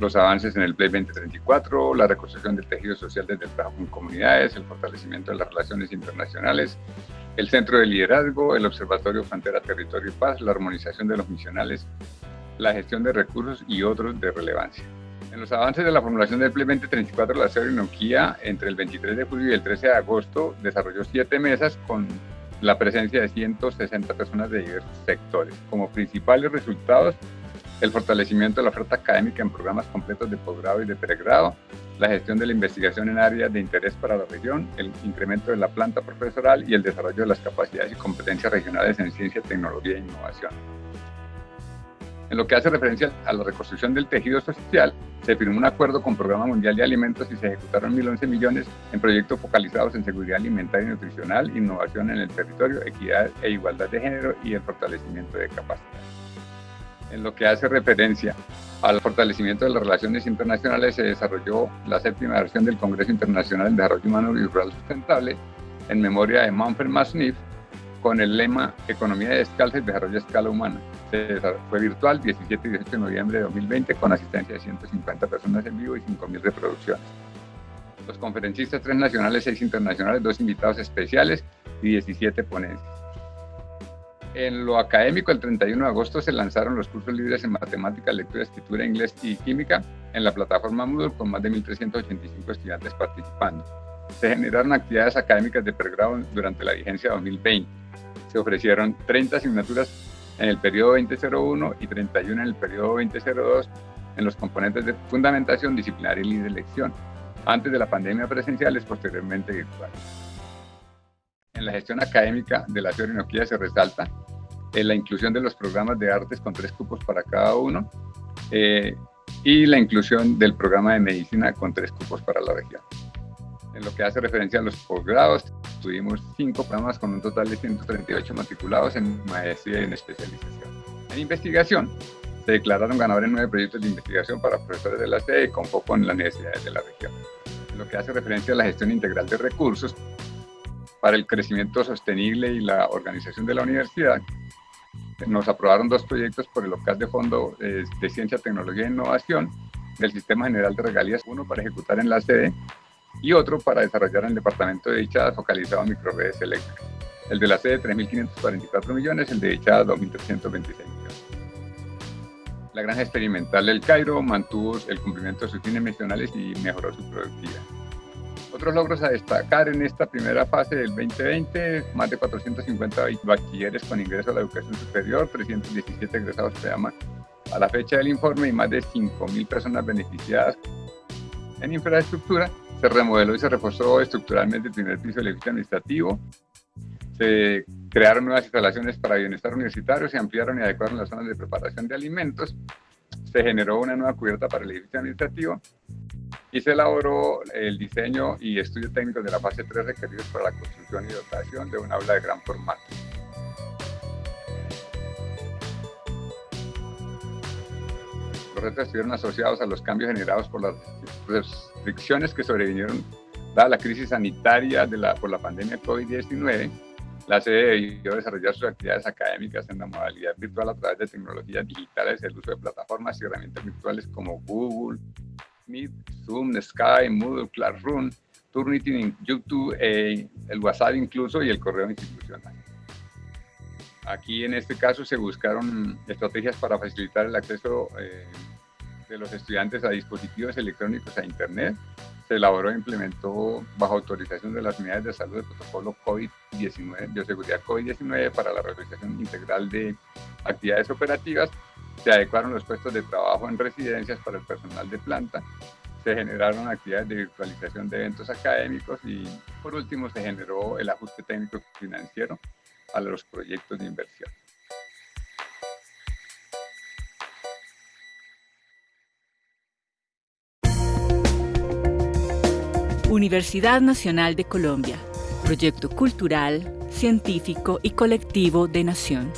los avances en el Play 2034, la reconstrucción del tejido social desde el trabajo en comunidades, el fortalecimiento de las relaciones internacionales, el centro de liderazgo, el Observatorio Frontera, Territorio y Paz, la armonización de los misionales, la gestión de recursos y otros de relevancia. En los avances de la formulación del Play 2034, la Nokia entre el 23 de julio y el 13 de agosto desarrolló siete mesas con la presencia de 160 personas de diversos sectores. Como principales resultados, el fortalecimiento de la oferta académica en programas completos de posgrado y de pregrado, la gestión de la investigación en áreas de interés para la región, el incremento de la planta profesoral y el desarrollo de las capacidades y competencias regionales en ciencia, tecnología e innovación. En lo que hace referencia a la reconstrucción del tejido social, se firmó un acuerdo con Programa Mundial de Alimentos y se ejecutaron 1.011 millones en proyectos focalizados en seguridad alimentaria y nutricional, innovación en el territorio, equidad e igualdad de género y el fortalecimiento de capacidades. En lo que hace referencia al fortalecimiento de las relaciones internacionales, se desarrolló la séptima versión del Congreso Internacional de Desarrollo Humano y Rural Sustentable en memoria de Manfred Masniff con el lema Economía descalza y desarrollo a escala humana. Fue virtual 17 y 18 de noviembre de 2020 con asistencia de 150 personas en vivo y 5.000 reproducciones. Los conferencistas, tres nacionales, seis internacionales, dos invitados especiales y 17 ponencias. En lo académico, el 31 de agosto se lanzaron los cursos libres en matemática, lectura, escritura, inglés y química en la plataforma Moodle con más de 1.385 estudiantes participando. Se generaron actividades académicas de pregrado durante la vigencia 2020. Se ofrecieron 30 asignaturas en el periodo 2001 y 31 en el periodo 2002 en los componentes de fundamentación disciplinaria y de elección, antes de la pandemia presenciales, posteriormente virtuales. En la gestión académica de la Orinoquía se resalta eh, la inclusión de los programas de artes con tres cupos para cada uno eh, y la inclusión del programa de medicina con tres cupos para la región. En lo que hace referencia a los posgrados, tuvimos cinco programas con un total de 138 matriculados en maestría y en especialización. En investigación, se declararon ganadores nueve proyectos de investigación para profesores de la sede con foco en las necesidades de la región. En lo que hace referencia a la gestión integral de recursos, para el crecimiento sostenible y la organización de la universidad, nos aprobaron dos proyectos por el local de fondo de ciencia, tecnología e innovación del Sistema General de Regalías, uno para ejecutar en la sede y otro para desarrollar en el departamento de dichada focalizado en microredes eléctricas. El de la sede 3.544 millones, el de dichada 2.326 millones. La granja experimental del Cairo mantuvo el cumplimiento de sus fines misionales y mejoró su productividad. Otros logros a destacar en esta primera fase del 2020, más de 450 bachilleres con ingreso a la educación superior, 317 egresados a la fecha del informe y más de 5.000 personas beneficiadas en infraestructura se remodeló y se reforzó estructuralmente el primer piso del edificio administrativo. Se crearon nuevas instalaciones para bienestar universitario, se ampliaron y adecuaron las zonas de preparación de alimentos. Se generó una nueva cubierta para el edificio administrativo y se elaboró el diseño y estudio técnico de la fase 3 requeridos para la construcción y dotación de un aula de gran formato. Los retos estuvieron asociados a los cambios generados por las restricciones que sobrevinieron dada la crisis sanitaria de la, por la pandemia COVID-19. La sede debió desarrollar sus actividades académicas en la modalidad virtual a través de tecnologías digitales, el uso de plataformas y herramientas virtuales como Google, Meet, Zoom, Sky, Moodle, Classroom, Turnitin, YouTube, eh, el WhatsApp incluso y el correo institucional. Aquí en este caso se buscaron estrategias para facilitar el acceso eh, de los estudiantes a dispositivos electrónicos a Internet. Se elaboró e implementó bajo autorización de las unidades de salud el protocolo COVID-19, bioseguridad COVID-19 para la realización integral de actividades operativas. Se adecuaron los puestos de trabajo en residencias para el personal de planta. Se generaron actividades de virtualización de eventos académicos y por último se generó el ajuste técnico financiero a los proyectos de inversión. Universidad Nacional de Colombia, proyecto cultural, científico y colectivo de nación.